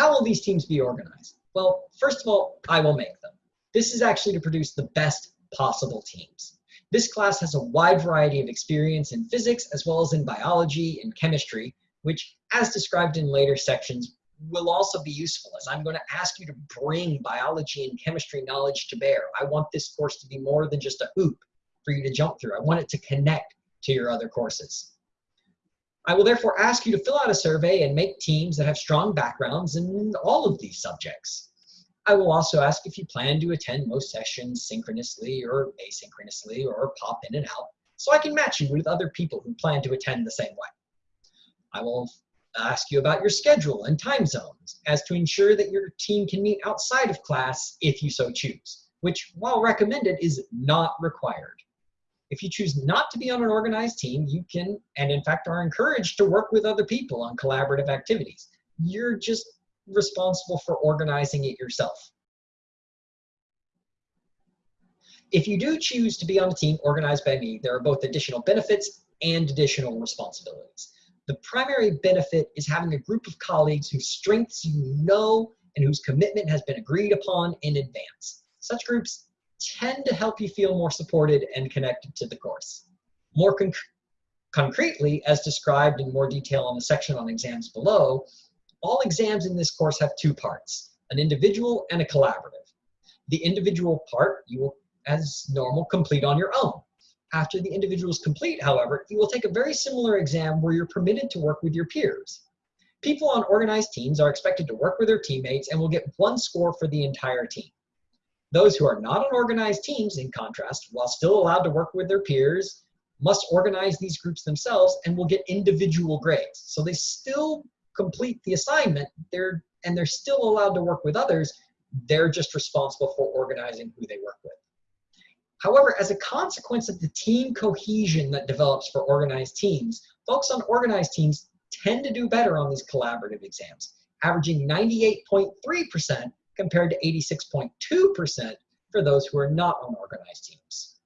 How will these teams be organized? Well, first of all, I will make them. This is actually to produce the best possible teams. This class has a wide variety of experience in physics as well as in biology and chemistry, which, as described in later sections, will also be useful as I'm going to ask you to bring biology and chemistry knowledge to bear. I want this course to be more than just a hoop for you to jump through. I want it to connect to your other courses. I will therefore ask you to fill out a survey and make teams that have strong backgrounds in all of these subjects. I will also ask if you plan to attend most sessions synchronously or asynchronously or pop in and out so I can match you with other people who plan to attend the same way. I will ask you about your schedule and time zones as to ensure that your team can meet outside of class if you so choose, which while recommended is not required. If you choose not to be on an organized team, you can, and in fact are encouraged to work with other people on collaborative activities. You're just responsible for organizing it yourself. If you do choose to be on a team organized by me, there are both additional benefits and additional responsibilities. The primary benefit is having a group of colleagues whose strengths you know and whose commitment has been agreed upon in advance. Such groups tend to help you feel more supported and connected to the course. More conc concretely, as described in more detail on the section on exams below, all exams in this course have two parts, an individual and a collaborative. The individual part you will, as normal, complete on your own. After the individual is complete, however, you will take a very similar exam where you're permitted to work with your peers. People on organized teams are expected to work with their teammates and will get one score for the entire team. Those who are not on organized teams, in contrast, while still allowed to work with their peers, must organize these groups themselves and will get individual grades. So they still complete the assignment, they're, and they're still allowed to work with others, they're just responsible for organizing who they work with. However, as a consequence of the team cohesion that develops for organized teams, folks on organized teams tend to do better on these collaborative exams, averaging 98.3% compared to 86.2% for those who are not on organized teams.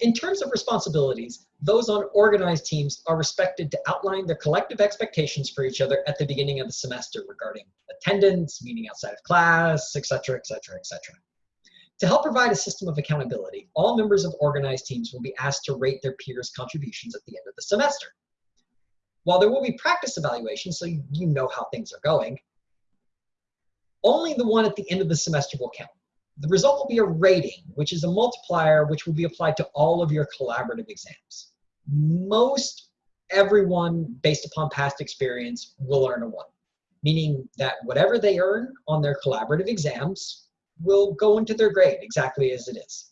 In terms of responsibilities, those on organized teams are respected to outline their collective expectations for each other at the beginning of the semester regarding attendance, meeting outside of class, etc., etc., etc. To help provide a system of accountability, all members of organized teams will be asked to rate their peers' contributions at the end of the semester. While there will be practice evaluations, so you know how things are going, only the one at the end of the semester will count. The result will be a rating, which is a multiplier which will be applied to all of your collaborative exams. Most everyone, based upon past experience, will earn a 1, meaning that whatever they earn on their collaborative exams will go into their grade exactly as it is.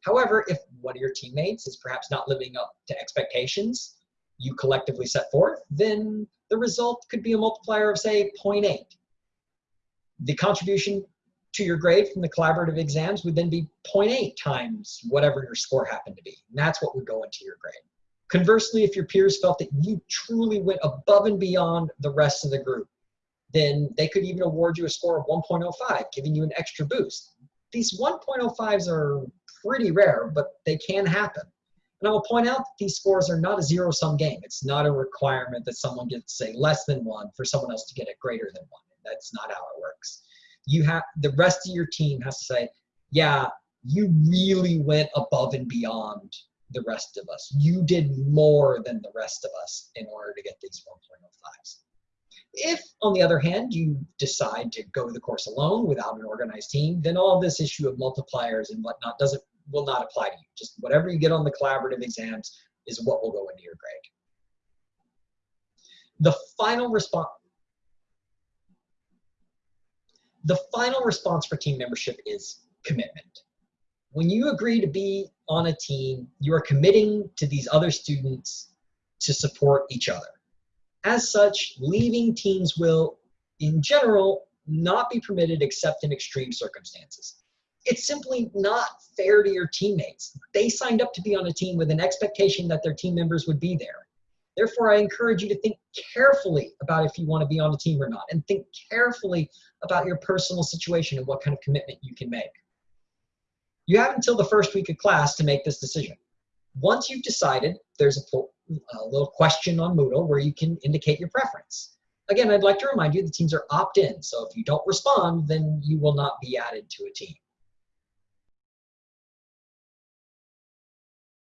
However, if one of your teammates is perhaps not living up to expectations, you collectively set forth, then the result could be a multiplier of, say, 0.8. The contribution to your grade from the collaborative exams would then be 0.8 times whatever your score happened to be. And that's what would go into your grade. Conversely, if your peers felt that you truly went above and beyond the rest of the group, then they could even award you a score of 1.05, giving you an extra boost. These 1.05s are pretty rare, but they can happen. And I will point out that these scores are not a zero-sum game. It's not a requirement that someone gets, say, less than one for someone else to get a greater than one. That's not how it works. You have the rest of your team has to say, yeah, you really went above and beyond the rest of us. You did more than the rest of us in order to get these 1.05s. If, on the other hand, you decide to go the course alone without an organized team, then all this issue of multipliers and whatnot doesn't will not apply to you. Just whatever you get on the collaborative exams is what will go into your grade. The final response the final response for team membership is commitment. When you agree to be on a team, you are committing to these other students to support each other. As such, leaving teams will, in general, not be permitted except in extreme circumstances it's simply not fair to your teammates. They signed up to be on a team with an expectation that their team members would be there. Therefore, I encourage you to think carefully about if you want to be on a team or not, and think carefully about your personal situation and what kind of commitment you can make. You have until the first week of class to make this decision. Once you've decided, there's a a little question on Moodle where you can indicate your preference. Again, I'd like to remind you the teams are opt-in, so if you don't respond, then you will not be added to a team.